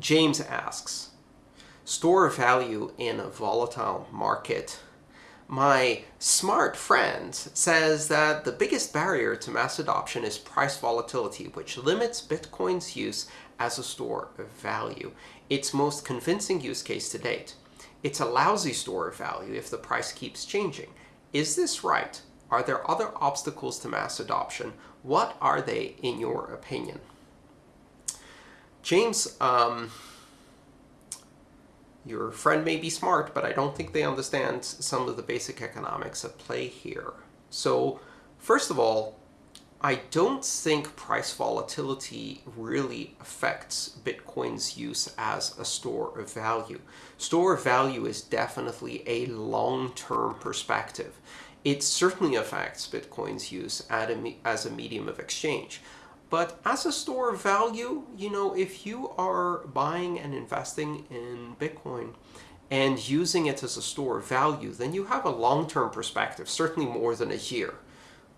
James asks, store value in a volatile market. My smart friend says that the biggest barrier to mass adoption is price volatility, which limits Bitcoin's use as a store of value. Its most convincing use case to date. It's a lousy store of value if the price keeps changing. Is this right? Are there other obstacles to mass adoption? What are they, in your opinion? James, um, your friend may be smart, but I don't think they understand some of the basic economics at play here. So, first of all, I don't think price volatility really affects Bitcoin's use as a store of value. Store of value is definitely a long-term perspective. It certainly affects Bitcoin's use as a medium of exchange. But as a store of value, you know, if you are buying and investing in Bitcoin and using it as a store of value, then you have a long-term perspective, certainly more than a year.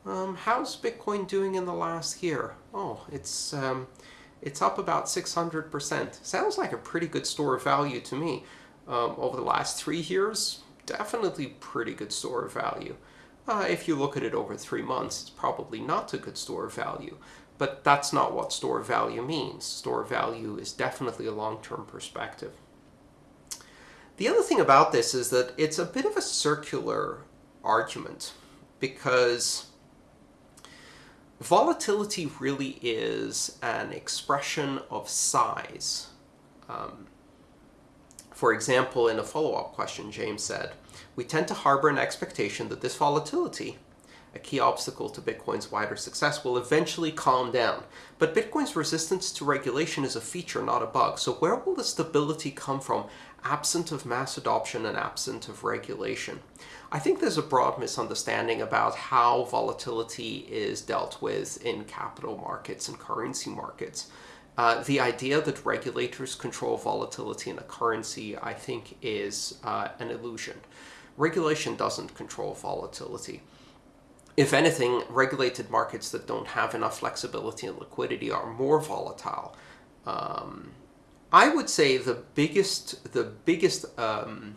Um, how's Bitcoin doing in the last year? Oh, it's um, it's up about 600%. Sounds like a pretty good store of value to me. Um, over the last three years, definitely pretty good store of value. Uh, if you look at it over three months, it's probably not a good store of value. But that's not what store value means. Store value is definitely a long-term perspective. The other thing about this is that it's a bit of a circular argument because Volatility really is an expression of size. Um, for example, in a follow-up question, James said, we tend to harbor an expectation that this volatility, a key obstacle to Bitcoin's wider success, will eventually calm down. But Bitcoin's resistance to regulation is a feature, not a bug. So where will the stability come from absent of mass adoption and absent of regulation? I think there's a broad misunderstanding about how volatility is dealt with in capital markets and currency markets. Uh, the idea that regulators control volatility in a currency, I think, is uh, an illusion. Regulation doesn't control volatility. If anything, regulated markets that don't have enough flexibility and liquidity are more volatile. Um, I would say the biggest, the biggest um,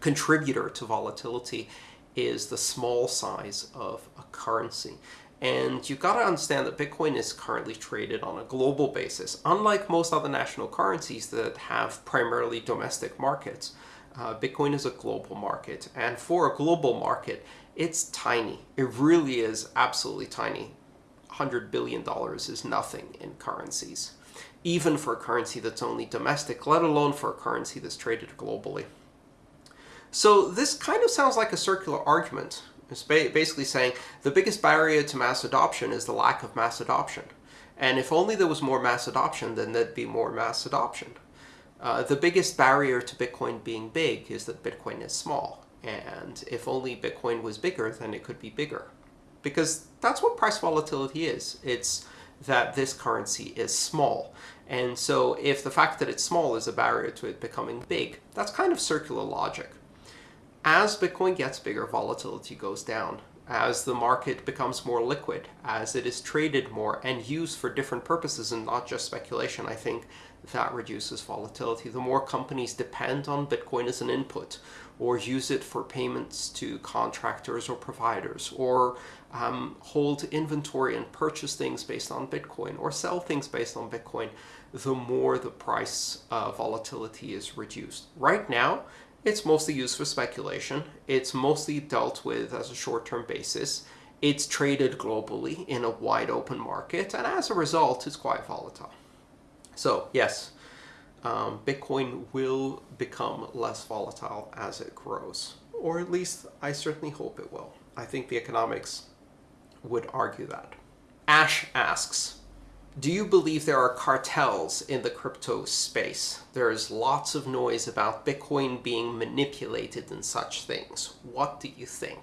contributor to volatility is the small size of a currency. And you've got to understand that Bitcoin is currently traded on a global basis. Unlike most other national currencies that have primarily domestic markets, uh, Bitcoin is a global market. And for a global market, it's tiny. It really is absolutely tiny. $100 billion is nothing in currencies, even for a currency that's only domestic, let alone for a currency that's traded globally. So this kind of sounds like a circular argument. It's basically saying the biggest barrier to mass adoption is the lack of mass adoption. And if only there was more mass adoption, then there'd be more mass adoption. Uh, the biggest barrier to Bitcoin being big is that Bitcoin is small. And if only Bitcoin was bigger, then it could be bigger. Because that's what price volatility is. It's that this currency is small. And so if the fact that it's small is a barrier to it becoming big, that's kind of circular logic. As Bitcoin gets bigger, volatility goes down. As the market becomes more liquid, as it is traded more and used for different purposes and not just speculation, I think that reduces volatility. The more companies depend on Bitcoin as an input or use it for payments to contractors or providers or um, hold inventory and purchase things based on Bitcoin or sell things based on Bitcoin, the more the price uh, volatility is reduced. Right now, it's mostly used for speculation. It's mostly dealt with as a short-term basis. It's traded globally in a wide open market, and as a result, it's quite volatile. So yes, um, Bitcoin will become less volatile as it grows, or at least I certainly hope it will. I think the economics would argue that. Ash asks, do you believe there are cartels in the crypto space? There is lots of noise about Bitcoin being manipulated and such things. What do you think?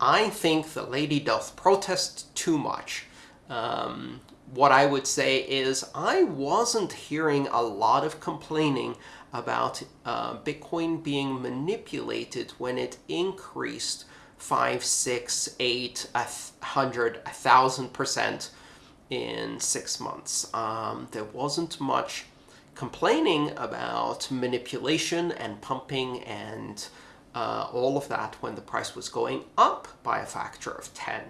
I think the lady doth protest too much. Um, what I would say is I wasn't hearing a lot of complaining about uh, Bitcoin being manipulated when it increased five, six, eight, a hundred, a thousand percent in six months. Um, there wasn't much complaining about manipulation and pumping and uh, all of that when the price was going up by a factor of 10.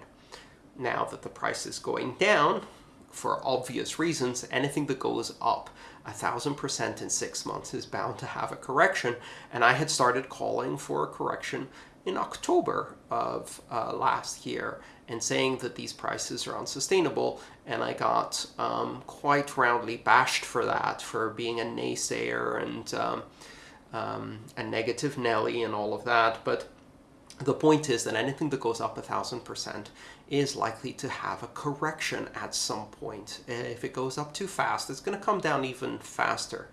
Now that the price is going down, for obvious reasons, anything that goes up a thousand percent in six months is bound to have a correction. And I had started calling for a correction in October of uh, last year and saying that these prices are unsustainable. And I got um, quite roundly bashed for that, for being a naysayer and um, um, a negative Nelly and all of that. But the point is that anything that goes up a thousand percent is likely to have a correction at some point. If it goes up too fast, it's going to come down even faster.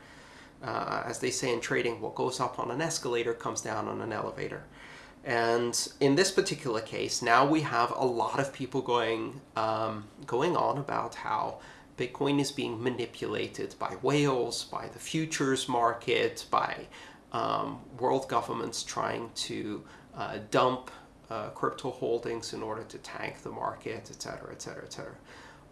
Uh, as they say in trading, what goes up on an escalator comes down on an elevator. And in this particular case, now we have a lot of people going um, going on about how Bitcoin is being manipulated by whales, by the futures market, by um, world governments trying to uh, dump uh, crypto holdings in order to tank the market, etc., etc., etc.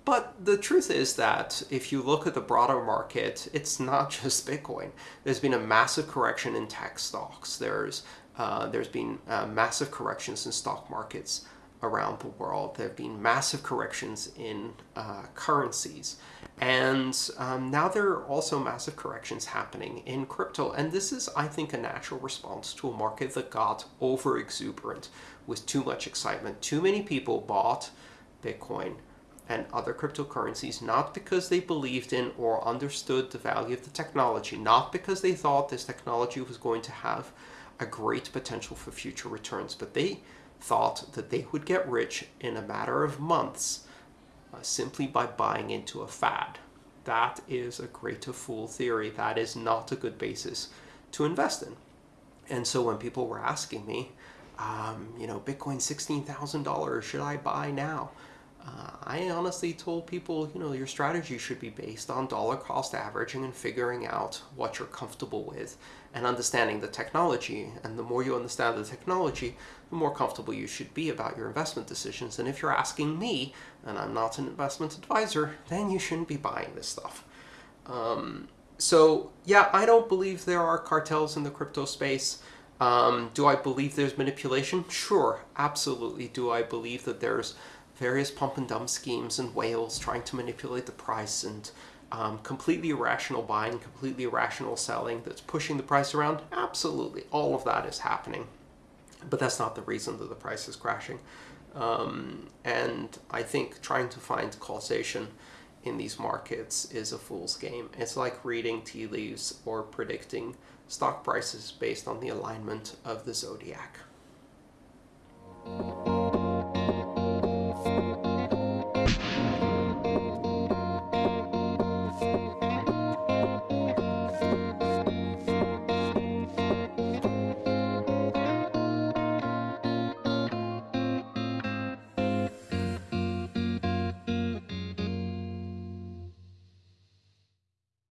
But the truth is that if you look at the broader market, it's not just Bitcoin. There's been a massive correction in tech stocks. There's uh, there's been uh, massive corrections in stock markets around the world. There have been massive corrections in uh, currencies. And um, now there are also massive corrections happening in crypto. And this is, I think, a natural response to a market that got over exuberant with too much excitement. Too many people bought Bitcoin and other cryptocurrencies not because they believed in or understood the value of the technology, not because they thought this technology was going to have a great potential for future returns, but they thought that they would get rich in a matter of months uh, simply by buying into a fad. That is a greater fool theory. That is not a good basis to invest in. And so when people were asking me, um, you know, Bitcoin $16,000, should I buy now? Uh, I honestly told people, you know, your strategy should be based on dollar cost averaging and figuring out what you're comfortable with and understanding the technology. And the more you understand the technology, the more comfortable you should be about your investment decisions. And if you're asking me, and I'm not an investment advisor, then you shouldn't be buying this stuff. Um, so yeah, I don't believe there are cartels in the crypto space. Um, do I believe there's manipulation? Sure, absolutely. Do I believe that there's various pump and dump schemes and whales trying to manipulate the price and um, completely irrational buying, completely irrational selling that's pushing the price around? Absolutely. All of that is happening. But that's not the reason that the price is crashing. Um, and I think trying to find causation in these markets is a fool's game. It's like reading tea leaves or predicting stock prices based on the alignment of the zodiac.